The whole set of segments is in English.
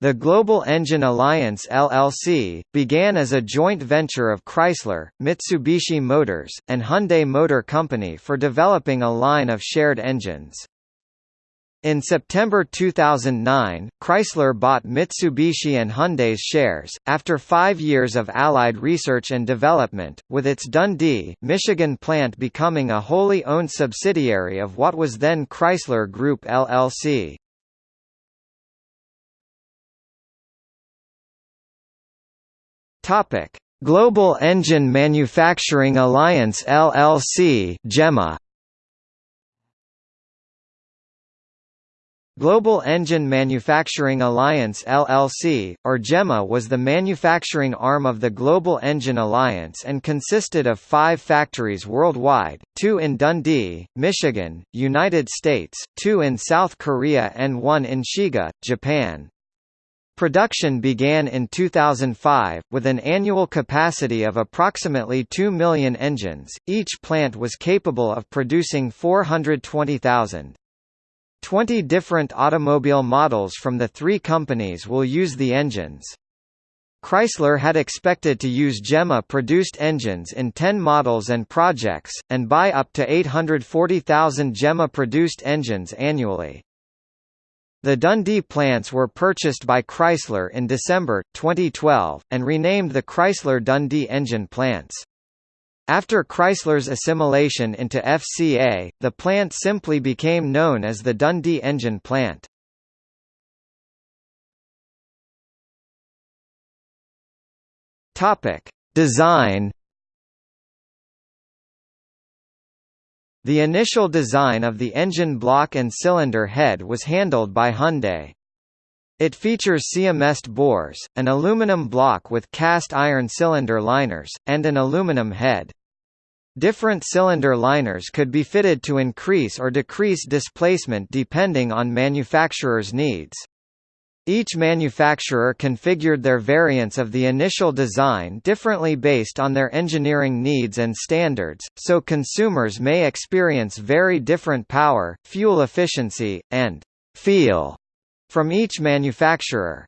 The Global Engine Alliance LLC, began as a joint venture of Chrysler, Mitsubishi Motors, and Hyundai Motor Company for developing a line of shared engines. In September 2009, Chrysler bought Mitsubishi and Hyundai's shares, after five years of allied research and development, with its Dundee, Michigan plant becoming a wholly owned subsidiary of what was then Chrysler Group LLC. Topic: Global Engine Manufacturing Alliance LLC (GEMA). Global Engine Manufacturing Alliance LLC, or GEMA was the manufacturing arm of the Global Engine Alliance and consisted of five factories worldwide, two in Dundee, Michigan, United States, two in South Korea and one in Shiga, Japan. Production began in 2005, with an annual capacity of approximately 2 million engines, each plant was capable of producing 420,000. Twenty different automobile models from the three companies will use the engines. Chrysler had expected to use GEMA-produced engines in 10 models and projects, and buy up to 840,000 GEMA-produced engines annually. The Dundee plants were purchased by Chrysler in December, 2012, and renamed the Chrysler Dundee engine plants. After Chrysler's assimilation into FCA, the plant simply became known as the Dundee engine plant. Design The initial design of the engine block and cylinder head was handled by Hyundai. It features CMST bores, an aluminum block with cast iron cylinder liners, and an aluminum head. Different cylinder liners could be fitted to increase or decrease displacement depending on manufacturer's needs. Each manufacturer configured their variants of the initial design differently based on their engineering needs and standards, so consumers may experience very different power, fuel efficiency, and «feel» from each manufacturer.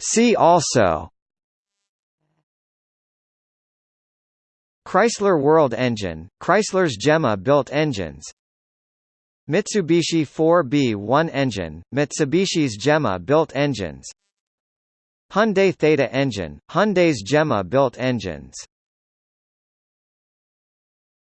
See also Chrysler World Engine, Chrysler's GEMA-built engines Mitsubishi 4B1 engine, Mitsubishi's GEMA built engines Hyundai Theta engine, Hyundai's GEMA built engines